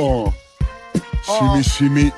Oh. Si mi, si mi,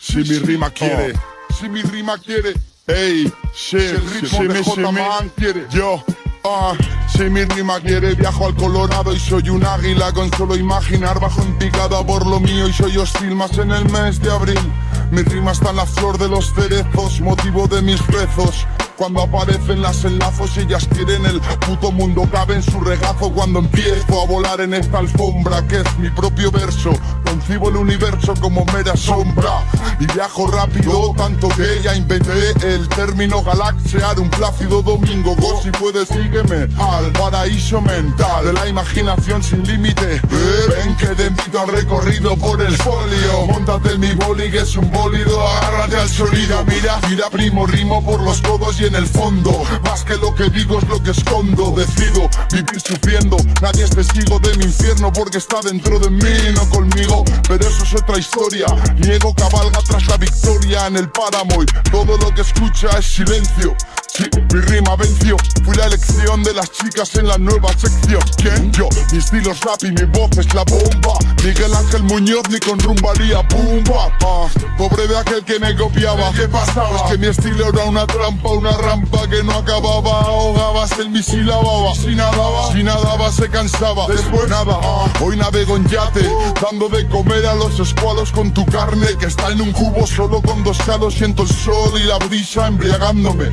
si mi rima quiere, si mi rima quiere, ey, si, el ritmo si de mi, J. Man quiere. yo, ah, si mi rima quiere, viajo al Colorado y soy un águila con solo imaginar bajo en picada por lo mío y soy hostil más en el mes de abril. Mi rima está en la flor de los cerezos, motivo de mis rezos. Cuando aparecen las enlazos ellas quieren el puto mundo cabe en su regazo cuando empiezo a volar en esta alfombra que es mi propio verso concibo el universo como mera sombra. Y viajo rápido tanto que ya inventé el término galaxiar un plácido domingo. Go si puedes sígueme al paraíso mental de la imaginación sin límite. Ven que te invito al recorrido por el folio. Montate en mi boli que es un bólido. Agárrate al sonido. Mira mira primo rimo por los codos y en el fondo. Más que lo que digo es lo que escondo. Decido vivir sufriendo. Nadie es testigo de mi infierno porque está dentro de mí, no conmigo Pero eso es otra historia. Niego cabalga tras la victoria en el páramo y todo lo que escucha es silencio Sí, mi rima venció. Fui la elección de las chicas en la nueva sección. ¿Quién? Yo, mi estilo es rap y mi voz es la bomba. Miguel Ángel Muñoz ni con rumbaría pumba. Ah, Pobre de aquel que me copiaba. ¿Qué pasaba? Es que mi estilo era una trampa, una rampa que no acababa. Ahogabas el misil a baba Si nadaba, si nadaba se cansaba. Después nada, hoy navego en yate Dando de comer a los escualos con tu carne Que está en un cubo solo con dos calos. Siento el sol y la brisa embriagándome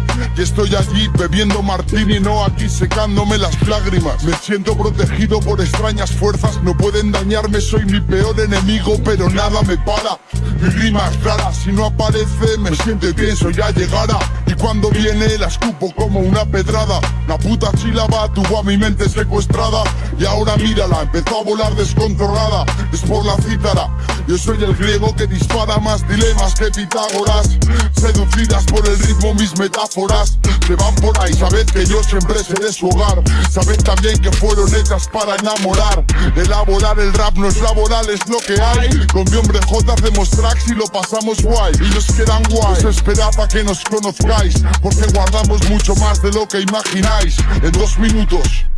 estoy allí bebiendo martini, no aquí secándome las lágrimas. Me siento protegido por extrañas fuerzas, no pueden dañarme, soy mi peor enemigo, pero nada me para. Mi rima es rara, si no aparece me siento y pienso ya llegará. Y cuando viene la escupo como una pedrada. La puta chilaba tuvo a mi mente secuestrada. Y ahora mírala, empezó a volar descontrolada. Es por la cítara. Yo soy el griego que dispara más dilemas que Pitágoras. Seducidas por el ritmo mis metáforas. Se van por ahí Sabed que yo siempre seré su hogar. Sabed también que fueron hechas para enamorar. Elaborar el rap no es laboral, es lo que hay. Con mi hombre J hacemos tracks y lo pasamos guay. Y nos quedan guay. Os esperad a que nos conozcáis Porque guardamos mucho más de lo que imagináis. En dos minutos